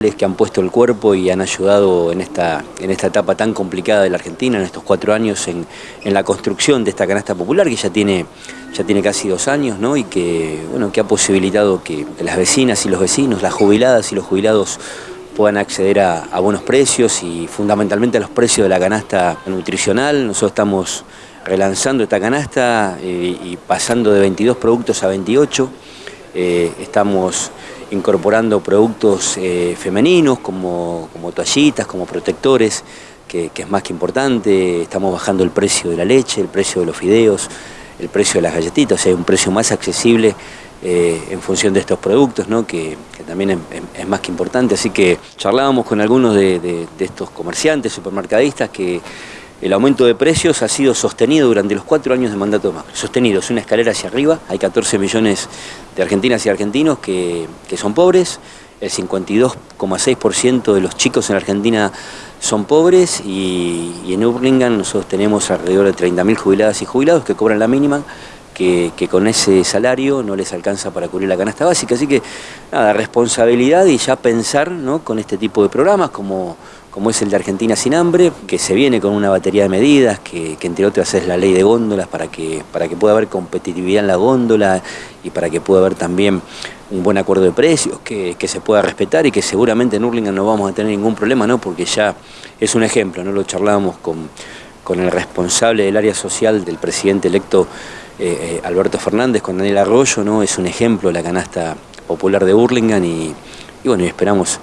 que han puesto el cuerpo y han ayudado en esta, en esta etapa tan complicada de la Argentina, en estos cuatro años, en, en la construcción de esta canasta popular que ya tiene, ya tiene casi dos años ¿no? y que, bueno, que ha posibilitado que las vecinas y los vecinos, las jubiladas y los jubilados puedan acceder a, a buenos precios y fundamentalmente a los precios de la canasta nutricional. Nosotros estamos relanzando esta canasta eh, y pasando de 22 productos a 28. Eh, estamos incorporando productos eh, femeninos como, como, toallitas, como protectores, que, es más que importante. Estamos bajando el precio de la leche, el precio de los fideos, el precio de las galletitas, o sea, un precio más accesible eh, en función de estos productos, ¿no? que, que también es, más que importante. Así que charlábamos con algunos de, de estos comerciantes, supermercadistas, que el aumento de precios ha sido sostenido durante los cuatro años de mandato de Macri. Sostenido, es una escalera hacia arriba, hay 14 millones de argentinas y argentinos que, que son pobres, el 52,6% de los chicos en Argentina son pobres y, y en Urlingan nosotros tenemos alrededor de 30.000 jubiladas y jubilados que cobran la mínima, que, con ese salario no les alcanza para cubrir la canasta básica. Así que, nada, responsabilidad y ya pensar ¿no? con este tipo de programas como como es el de Argentina sin hambre, que se viene con una batería de medidas, que, entre otras es la ley de góndolas para que, para que pueda haber competitividad en la góndola y para que pueda haber también un buen acuerdo de precios, que, se pueda respetar y que seguramente en Urlingan no vamos a tener ningún problema, ¿no? porque ya es un ejemplo, ¿no? lo charlábamos con, con el responsable del área social del presidente electo eh, eh, Alberto Fernández, con Daniel Arroyo, ¿no? es un ejemplo la canasta popular de Urlingan y, bueno, esperamos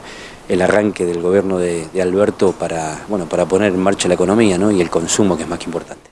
el arranque del gobierno de, de, Alberto para, bueno, para poner en marcha la economía ¿no? y el consumo, que es más que importante.